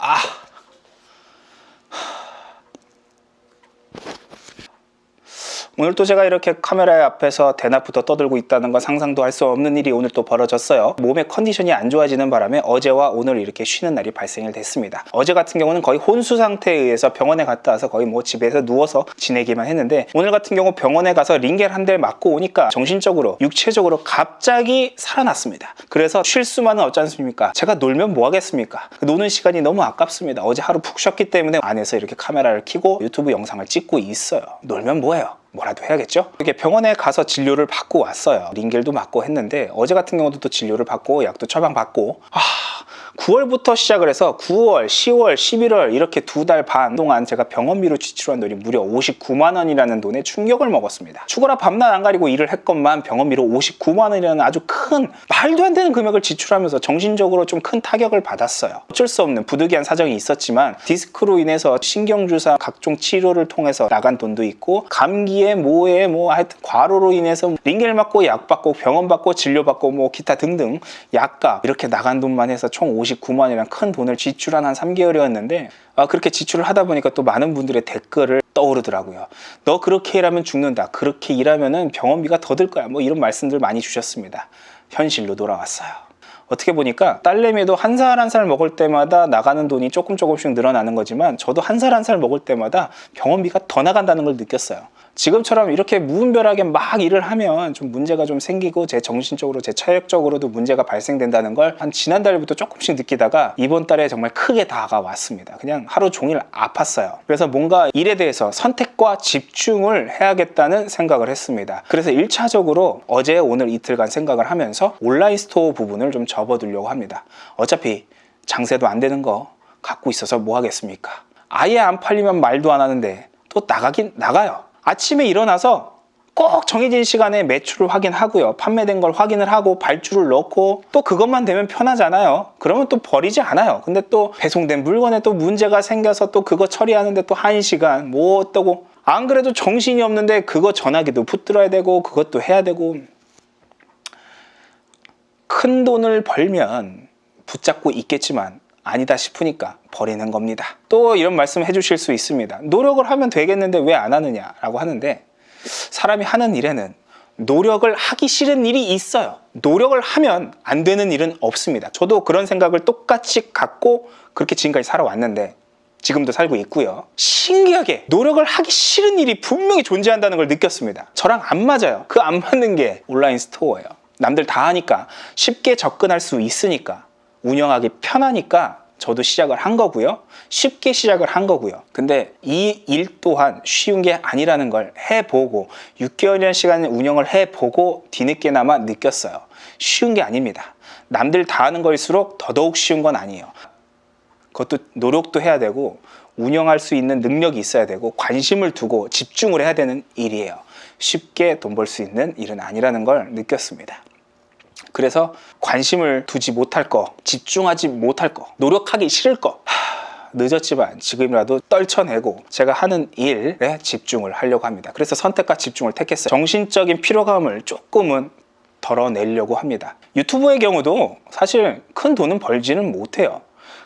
아. 오늘 또 제가 이렇게 카메라 앞에서 대낮부터 떠들고 있다는 건 상상도 할 수 없는 일이 오늘 또 벌어졌어요. 몸의 컨디션이 안 좋아지는 바람에 어제와 오늘 이렇게 쉬는 날이 발생이 됐습니다. 어제 같은 경우는 거의 혼수 상태에 의해서 병원에 갔다 와서 거의 뭐 집에서 누워서 지내기만 했는데 오늘 같은 경우 병원에 가서 링겔 한 대를 맞고 오니까 정신적으로 육체적으로 갑자기 살아났습니다. 그래서 쉴 수만은 없지 않습니까? 제가 놀면 뭐 하겠습니까? 노는 시간이 너무 아깝습니다. 어제 하루 푹 쉬었기 때문에 안에서 이렇게 카메라를 켜고 유튜브 영상을 찍고 있어요. 놀면 뭐해요? 뭐라도 해야겠죠? 이렇게 병원에 가서 진료를 받고 왔어요. 링겔도 맞고 했는데 어제 같은 경우도 또 진료를 받고 약도 처방받고 아 9월부터 시작을 해서 9월, 10월, 11월 이렇게 두 달 반 동안 제가 병원비로 지출한 돈이 무려 59만 원이라는 돈에 충격을 먹었습니다. 죽어라 밤낮 안 가리고 일을 했건만 병원비로 59만 원이라는 아주 큰 말도 안 되는 금액을 지출하면서 정신적으로 좀 큰 타격을 받았어요. 어쩔 수 없는 부득이한 사정이 있었지만 디스크로 인해서 신경주사 각종 치료를 통해서 나간 돈도 있고 감기에 뭐에 뭐 하여튼 과로로 인해서 링겔 맞고 약 받고 병원 받고 진료 받고 뭐 기타 등등 약값 이렇게 나간 돈만 해서 총 59만이라는 큰 돈을 지출한 한 3개월이었는데 아, 그렇게 지출을 하다 보니까 또 많은 분들의 댓글을 떠오르더라고요. 너 그렇게 일하면 죽는다. 그렇게 일하면 병원비가 더 들 거야. 뭐 이런 말씀들 많이 주셨습니다. 현실로 돌아왔어요. 어떻게 보니까 딸내미도 한 살 한 살 먹을 때마다 나가는 돈이 조금 조금씩 늘어나는 거지만 저도 한 살 한 살 먹을 때마다 병원비가 더 나간다는 걸 느꼈어요. 지금처럼 이렇게 무분별하게 막 일을 하면 좀 문제가 좀 생기고 제 정신적으로 제 체력적으로도 문제가 발생된다는 걸 한 지난달부터 조금씩 느끼다가 이번 달에 정말 크게 다가왔습니다. 그냥 하루 종일 아팠어요. 그래서 뭔가 일에 대해서 선택과 집중을 해야겠다는 생각을 했습니다. 그래서 1차적으로 어제 오늘 이틀간 생각을 하면서 온라인 스토어 부분을 좀 접어두려고 합니다. 어차피 장세도 안 되는 거 갖고 있어서 뭐 하겠습니까? 아예 안 팔리면 말도 안 하는데 또 나가긴 나가요. 아침에 일어나서 꼭 정해진 시간에 매출을 확인하고요. 판매된 걸 확인을 하고 발주를 넣고 또 그것만 되면 편하잖아요. 그러면 또 버리지 않아요. 근데 또 배송된 물건에 또 문제가 생겨서 또 그거 처리하는데 또한 시간 뭐 어떠고 안 그래도 정신이 없는데 그거 전화기도 붙들어야 되고 그것도 해야 되고 큰 돈을 벌면 붙잡고 있겠지만 아니다 싶으니까 버리는 겁니다. 또 이런 말씀 해주실 수 있습니다. 노력을 하면 되겠는데 왜 안 하느냐 라고 하는데 사람이 하는 일에는 노력을 하기 싫은 일이 있어요. 노력을 하면 안 되는 일은 없습니다. 저도 그런 생각을 똑같이 갖고 그렇게 지금까지 살아왔는데 지금도 살고 있고요. 신기하게 노력을 하기 싫은 일이 분명히 존재한다는 걸 느꼈습니다. 저랑 안 맞아요. 그 안 맞는 게 온라인 스토어예요. 남들 다 하니까 쉽게 접근할 수 있으니까 운영하기 편하니까 저도 시작을 한 거고요. 쉽게 시작을 한 거고요. 근데 이 일 또한 쉬운 게 아니라는 걸 해보고 6개월이라는 시간을 운영을 해보고 뒤늦게나마 느꼈어요. 쉬운 게 아닙니다. 남들 다 하는 거일수록 더더욱 쉬운 건 아니에요. 그것도 노력도 해야 되고 운영할 수 있는 능력이 있어야 되고 관심을 두고 집중을 해야 되는 일이에요. 쉽게 돈 벌 수 있는 일은 아니라는 걸 느꼈습니다. 그래서 관심을 두지 못할 거, 집중하지 못할 거, 노력하기 싫을 거 하, 늦었지만 지금이라도 떨쳐내고 제가 하는 일에 집중을 하려고 합니다. 그래서 선택과 집중을 택했어요. 정신적인 피로감을 조금은 덜어내려고 합니다. 유튜브의 경우도 사실 큰 돈은 벌지는 못해요.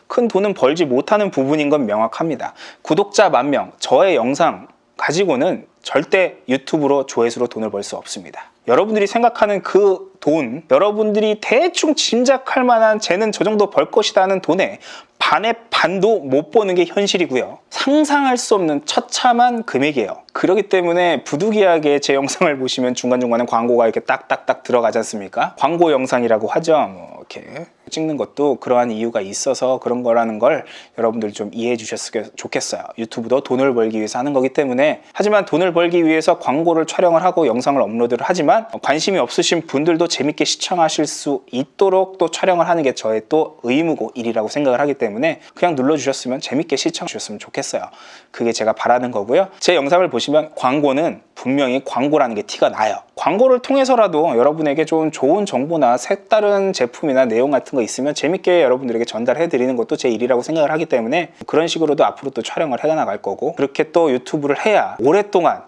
큰 돈은 벌지 못하는 부분인 건 명확합니다. 구독자 만 명, 저의 영상 가지고는 절대 유튜브로 조회수로 돈을 벌 수 없습니다. 여러분들이 생각하는 그 돈, 여러분들이 대충 짐작할 만한 쟤는 저 정도 벌 것이라는 돈에 반의 반도 못 버는 게 현실이고요. 상상할 수 없는 처참한 금액이에요. 그렇기 때문에 부득이하게 제 영상을 보시면 중간중간에 광고가 이렇게 딱딱딱 들어가지 않습니까? 광고 영상이라고 하죠. 뭐 이렇게 찍는 것도 그러한 이유가 있어서 그런 거라는 걸 여러분들 좀 이해해 주셨으면 좋겠어요. 유튜브도 돈을 벌기 위해서 하는 거기 때문에 하지만 돈을 벌기 위해서 광고를 촬영을 하고 영상을 업로드를 하지만 관심이 없으신 분들도 재밌게 시청하실 수 있도록 또 촬영을 하는 게 저의 또 의무고 일이라고 생각을 하기 때문에 그냥 눌러주셨으면 재밌게 시청해 주셨으면 좋겠어요. 그게 제가 바라는 거고요. 제 영상을 보시면 광고는 분명히 광고라는 게 티가 나요. 광고를 통해서라도 여러분에게 좀 좋은 정보나 색다른 제품이나 내용 같은 거 있으면 재밌게 여러분들에게 전달해 드리는 것도 제 일이라고 생각을 하기 때문에 그런 식으로도 앞으로 또 촬영을 해 나갈 거고 그렇게 또 유튜브를 해야 오랫동안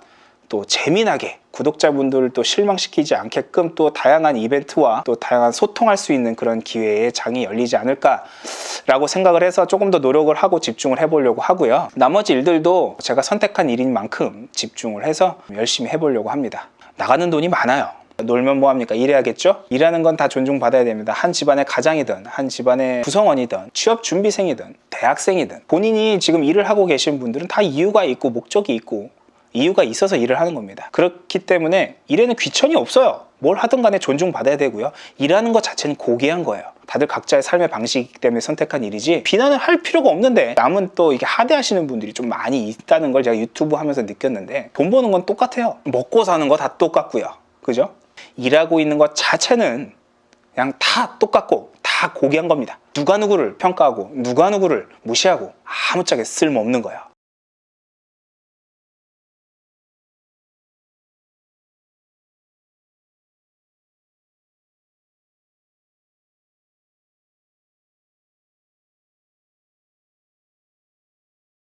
또 재미나게 구독자분들을 또 실망시키지 않게끔 또 다양한 이벤트와 또 다양한 소통할 수 있는 그런 기회의 장이 열리지 않을까 라고 생각을 해서 조금 더 노력을 하고 집중을 해보려고 하고요. 나머지 일들도 제가 선택한 일인 만큼 집중을 해서 열심히 해보려고 합니다. 나가는 돈이 많아요. 놀면 뭐합니까? 일해야겠죠? 일하는 건 다 존중받아야 됩니다. 한 집안의 가장이든, 한 집안의 구성원이든, 취업 준비생이든, 대학생이든, 본인이 지금 일을 하고 계신 분들은 다 이유가 있고, 목적이 있고, 이유가 있어서 일을 하는 겁니다. 그렇기 때문에 일에는 귀천이 없어요. 뭘 하든 간에 존중받아야 되고요. 일하는 것 자체는 고귀한 거예요. 다들 각자의 삶의 방식이기 때문에 선택한 일이지 비난을 할 필요가 없는데 남은 또 이게 하대하시는 분들이 좀 많이 있다는 걸 제가 유튜브 하면서 느꼈는데 돈 버는 건 똑같아요. 먹고 사는 거 다 똑같고요. 그죠? 일하고 있는 것 자체는 그냥 다 똑같고 다 고귀한 겁니다. 누가 누구를 평가하고 누가 누구를 무시하고 아무짝에 쓸모없는 거예요.